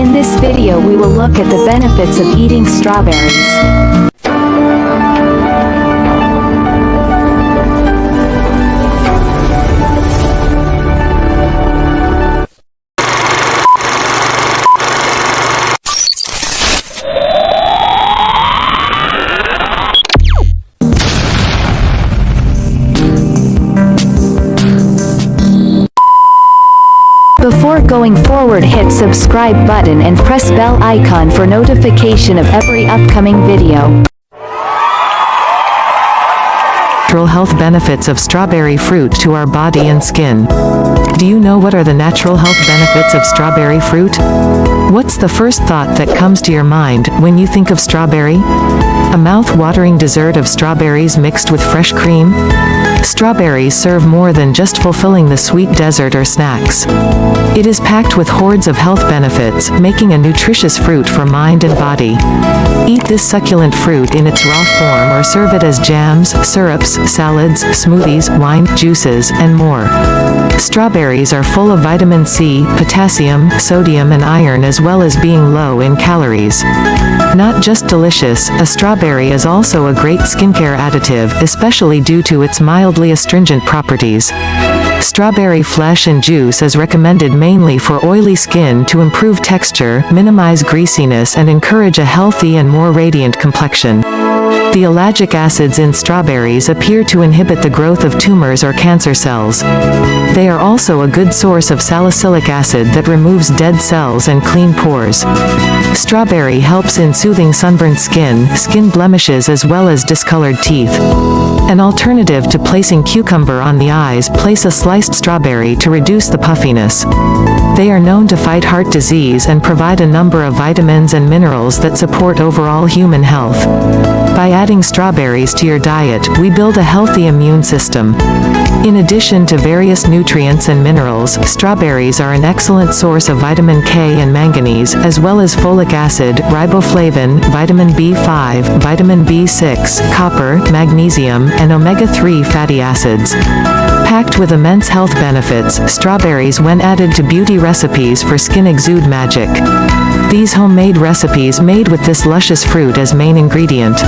In this video we will look at the benefits of eating strawberries. Going forward hit subscribe button and press bell icon for notification of every upcoming video. natural health benefits of strawberry fruit to our body and skin. Do you know what are the natural health benefits of strawberry fruit? What's the first thought that comes to your mind when you think of strawberry? A mouth-watering dessert of strawberries mixed with fresh cream? Strawberries serve more than just fulfilling the sweet dessert or snacks. It is packed with hordes of health benefits, making a nutritious fruit for mind and body. Eat this succulent fruit in its raw form or serve it as jams, syrups, salads, smoothies, wine, juices, and more. Strawberries are full of vitamin C, potassium, sodium and iron as well as being low in calories. Not just delicious, a strawberry is also a great skincare additive, especially due to its mildly astringent properties. Strawberry flesh and juice is recommended mainly for oily skin to improve texture, minimize greasiness and encourage a healthy and more radiant complexion. The ellagic acids in strawberries appear to inhibit the growth of tumors or cancer cells. They are also a good source of salicylic acid that removes dead cells and clean pores. Strawberry helps in soothing sunburned skin, skin blemishes as well as discolored teeth. An alternative to placing cucumber on the eyes place a sliced strawberry to reduce the puffiness. They are known to fight heart disease and provide a number of vitamins and minerals that support overall human health. By adding strawberries to your diet, we build a healthy immune system. In addition to various nutrients and minerals, strawberries are an excellent source of vitamin K and manganese, as well as folic acid, riboflavin, vitamin B5, vitamin B6, copper, magnesium, and omega-3 fatty acids. Packed with immense health benefits, strawberries when added to beauty recipes for skin exude magic. These homemade recipes made with this luscious fruit as main ingredient.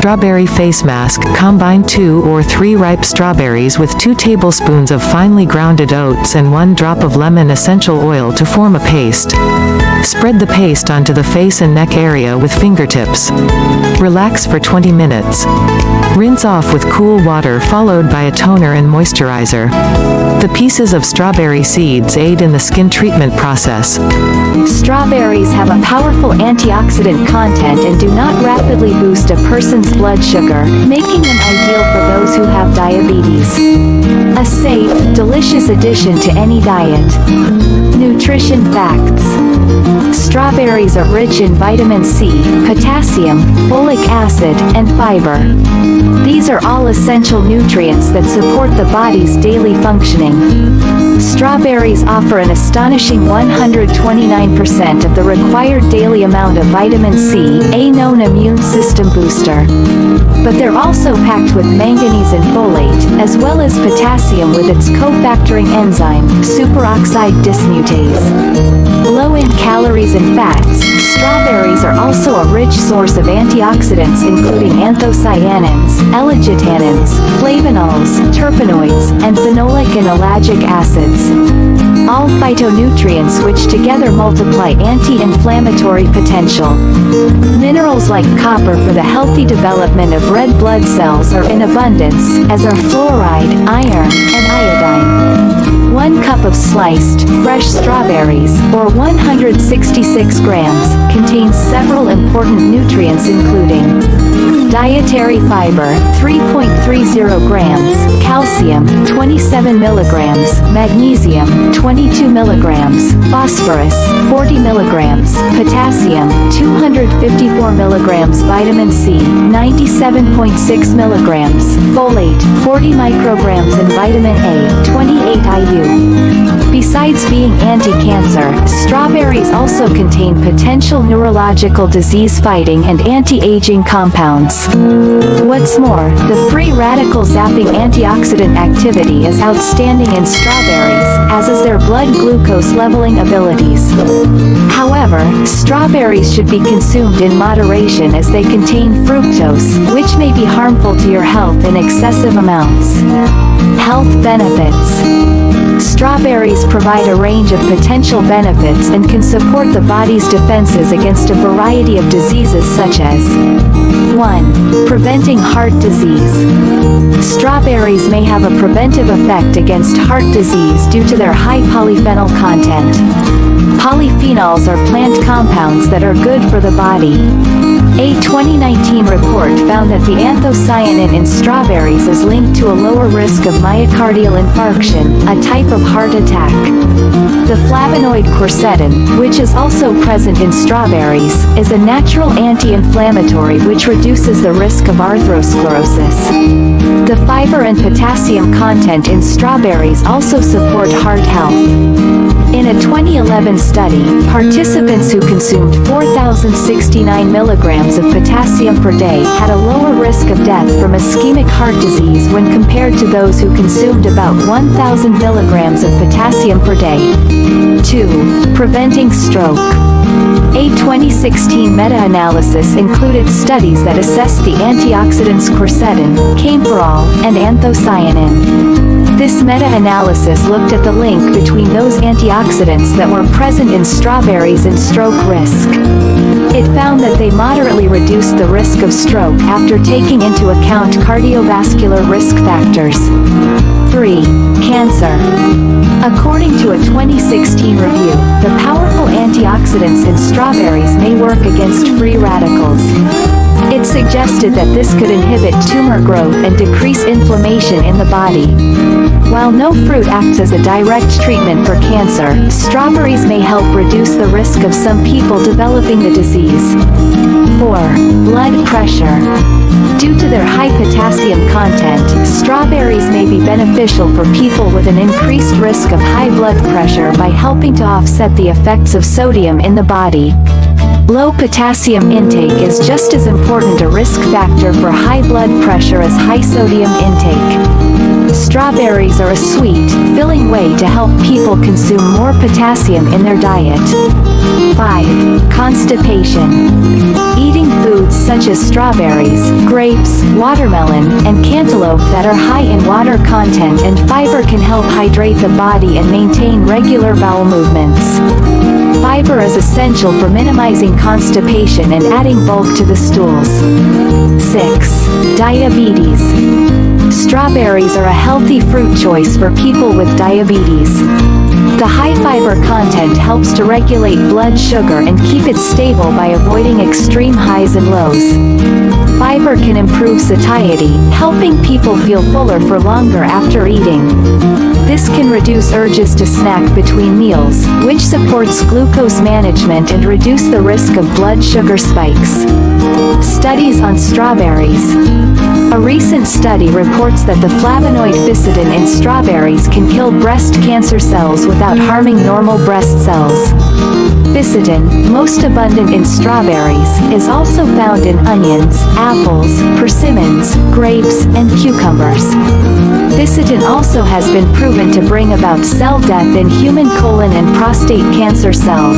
Strawberry face mask, combine two or three ripe strawberries with two tablespoons of finely grounded oats and one drop of lemon essential oil to form a paste. Spread the paste onto the face and neck area with fingertips. Relax for 20 minutes. Rinse off with cool water followed by a toner and moisturizer. The pieces of strawberry seeds aid in the skin treatment process. Strawberries have a powerful antioxidant content and do not rapidly boost a person's blood sugar, making them ideal for those who have diabetes. A safe, delicious addition to any diet. Nutrition facts. Strawberries are rich in vitamin C, potassium, folic acid, and fiber. These are all essential nutrients that support the body's daily functioning. Strawberries offer an astonishing 129% of the required daily amount of vitamin C, a known immune system booster. But they're also packed with manganese and folate, as well as potassium with its cofactoring enzyme, superoxide dismutase. Low in calories and fats, strawberries are also a rich source of antioxidants including anthocyanins, ellagitannins, flavonols, terpenoids, and phenolic and ellagic acids. All phytonutrients which together multiply anti-inflammatory potential. Minerals like copper for the healthy development of red blood cells are in abundance, as are fluoride, iron, and iodine. One cup of sliced, fresh strawberries, or 166 grams, contains several important nutrients including Dietary fiber, 3.30 grams, calcium, 27 milligrams, magnesium, 22 milligrams, phosphorus, 40 milligrams, potassium, 254 milligrams, vitamin C, 97.6 milligrams, folate, 40 micrograms. And vitamin A, 28 IU. Besides being anti-cancer, strawberries also contain potential neurological disease-fighting and anti-aging compounds. What's more, the free radical zapping antioxidant activity is outstanding in strawberries, as is their blood glucose leveling abilities. However, Strawberries should be consumed in moderation as they contain fructose, which may be harmful to your health in excessive amounts. Health benefits. Strawberries provide a range of potential benefits and can support the body's defenses against a variety of diseases such as 1. Preventing heart disease. Strawberries may have a preventive effect against heart disease due to their high polyphenol content. Polyphenols are plant compounds that are good for the body. A 2019 report found that the anthocyanin in strawberries is linked to a lower risk of myocardial infarction, a type of heart attack. The flavonoid quercetin, which is also present in strawberries, is a natural anti-inflammatory which reduces the risk of arthrosclerosis. The fiber and potassium content in strawberries also support heart health. In a 2011 study, participants who consumed 4,069 milligrams of potassium per day had a lower risk of death from ischemic heart disease when compared to those who consumed about 1,000 milligrams of potassium per day. 2. Preventing stroke. A 2016 meta-analysis included studies that assessed the antioxidants quercetin, kaempferol, and anthocyanin. This meta-analysis looked at the link between those antioxidants that were present in strawberries and stroke risk. It found that they moderately reduced the risk of stroke after taking into account cardiovascular risk factors. 3. Cancer. According to a 2016 review, the powerful antioxidants in strawberries may work against free radicals. It suggested that this could inhibit tumor growth and decrease inflammation in the body. While no fruit acts as a direct treatment for cancer, strawberries may help reduce the risk of some people developing the disease. 4. Blood pressure. Due to their high potassium content, strawberries may be beneficial for people with an increased risk of high blood pressure by helping to offset the effects of sodium in the body. Low potassium intake is just as important a risk factor for high blood pressure as high sodium intake. Strawberries are a sweet, filling way to help people consume more potassium in their diet. 5. Constipation. Eating foods such as strawberries, grapes, watermelon, and cantaloupe that are high in water content and fiber can help hydrate the body and maintain regular bowel movements. Fiber is essential for minimizing constipation and adding bulk to the stools. 6. Diabetes. Strawberries are a healthy fruit choice for people with diabetes. The high fiber content helps to regulate blood sugar and keep it stable by avoiding extreme highs and lows. Fiber can improve satiety, helping people feel fuller for longer after eating. This can reduce urges to snack between meals, which supports glucose management and reduce the risk of blood sugar spikes. Studies on strawberries. A recent study reports that the flavonoid fisetin in strawberries can kill breast cancer cells without harming normal breast cells. Fisetin, most abundant in strawberries, is also found in onions, apples, persimmons, grapes, and cucumbers. Fisetin also has been proven to bring about cell death in human colon and prostate cancer cells.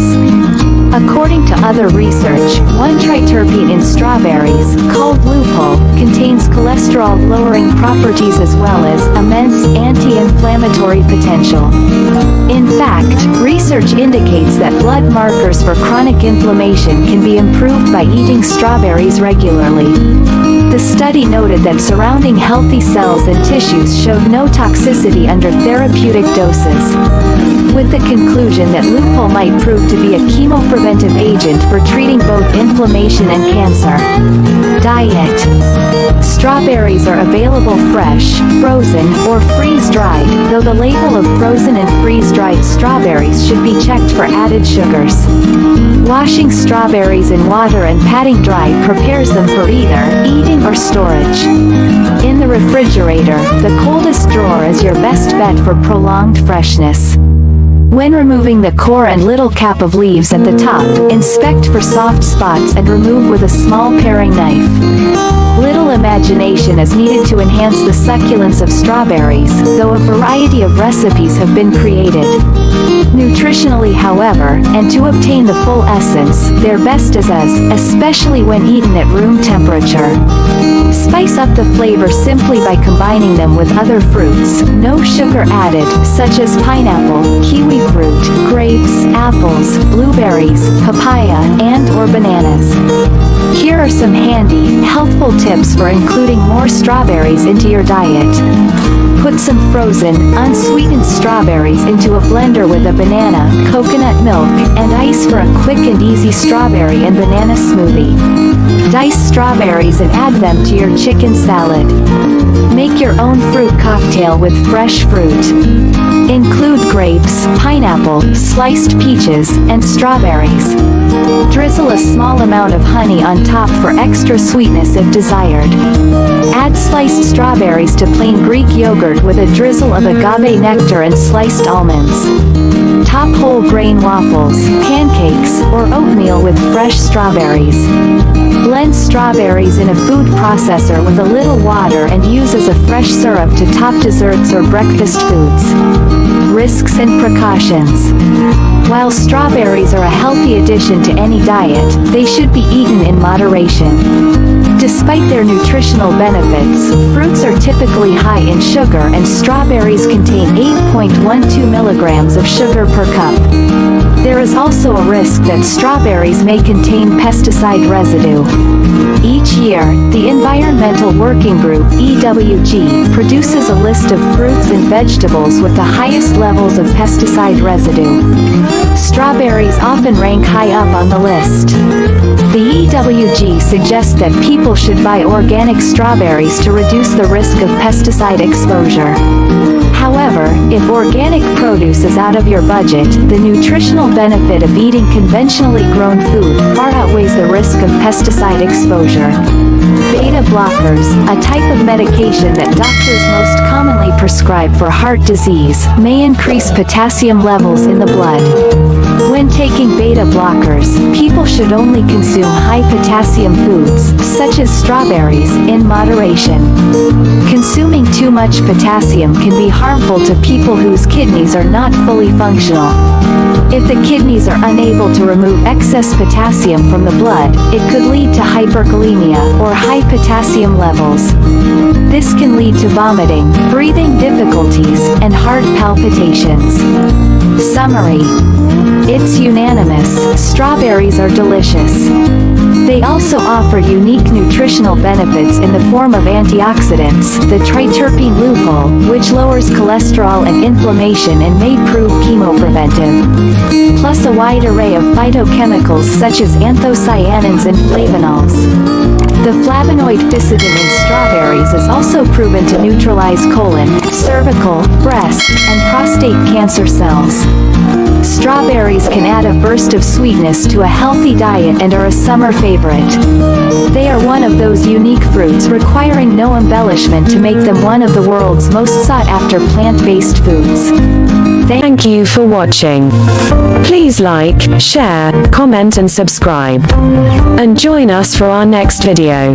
According to other research, one triterpene in strawberries, called lupeol, contains cholesterol-lowering properties as well as immense anti-inflammatory potential. In fact, research indicates that blood markers for chronic inflammation can be improved by eating strawberries regularly. The study noted that surrounding healthy cells and tissues showed no toxicity under therapeutic doses. With the conclusion that lupeol might prove to be a chemopreventive agent for treating both inflammation and cancer. Diet. Strawberries are available fresh, frozen, or freeze-dried, though the label of frozen and freeze-dried strawberries should be checked for added sugars. Washing strawberries in water and patting dry prepares them for either eating or storage. In the refrigerator, the coldest drawer is your best bet for prolonged freshness. When removing the core and little cap of leaves at the top, inspect for soft spots and remove with a small paring knife. Little imagination is needed to enhance the succulence of strawberries, though a variety of recipes have been created. Nutritionally however, and to obtain the full essence, they're best as is, especially when eaten at room temperature. Spice up the flavor simply by combining them with other fruits, no sugar added, such as pineapple, kiwi fruit, grapes, apples, blueberries, papaya, and or bananas. Here are some handy, helpful tips for including more strawberries into your diet. Put some frozen, unsweetened strawberries into a blender with a banana, coconut milk, and ice for a quick and easy strawberry and banana smoothie. Dice strawberries and add them to your chicken salad. Make your own fruit cocktail with fresh fruit. Include grapes, pineapple, sliced peaches, and strawberries. Drizzle a small amount of honey on top for extra sweetness if desired. Add sliced strawberries to plain Greek yogurt with a drizzle of agave nectar and sliced almonds. Top whole grain waffles, pancakes, or oatmeal with fresh strawberries. Blend strawberries in a food processor with a little water and use as a fresh syrup to top desserts or breakfast foods. Risks and precautions. While strawberries are a healthy addition to any diet, they should be eaten in moderation. Despite their nutritional benefits, fruits are typically high in sugar and strawberries contain 8.12 milligrams of sugar per cup. There is also a risk that strawberries may contain pesticide residue. Each year, the Environmental Working Group EWG produces a list of fruits and vegetables with the highest levels of pesticide residue. Strawberries often rank high up on the list. The EWG suggests that people should buy organic strawberries to reduce the risk of pesticide exposure. However, if organic produce is out of your budget, the nutritional benefit of eating conventionally grown food far outweighs the risk of pesticide exposure. Beta blockers, a type of medication that doctors most commonly prescribe for heart disease, may increase potassium levels in the blood. Thank you. When taking beta blockers, people should only consume high potassium foods, such as strawberries, in moderation. Consuming too much potassium can be harmful to people whose kidneys are not fully functional. If the kidneys are unable to remove excess potassium from the blood, it could lead to hyperkalemia or high potassium levels. This can lead to vomiting, breathing difficulties, and heart palpitations. Summary. It's unanimous, strawberries are delicious. They also offer unique nutritional benefits in the form of antioxidants, the triterpene lupeol, which lowers cholesterol and inflammation and may prove chemopreventive. Plus a wide array of phytochemicals such as anthocyanins and flavonols. The flavonoid fisetin in strawberries is also proven to neutralize colon, cervical, breast, and prostate cancer cells. Strawberries can add a burst of sweetness to a healthy diet and are a summer favorite. They are one of those unique fruits requiring no embellishment to make them one of the world's most sought-after plant-based foods. Thank you for watching. Please like, share, comment and subscribe. And join us for our next video.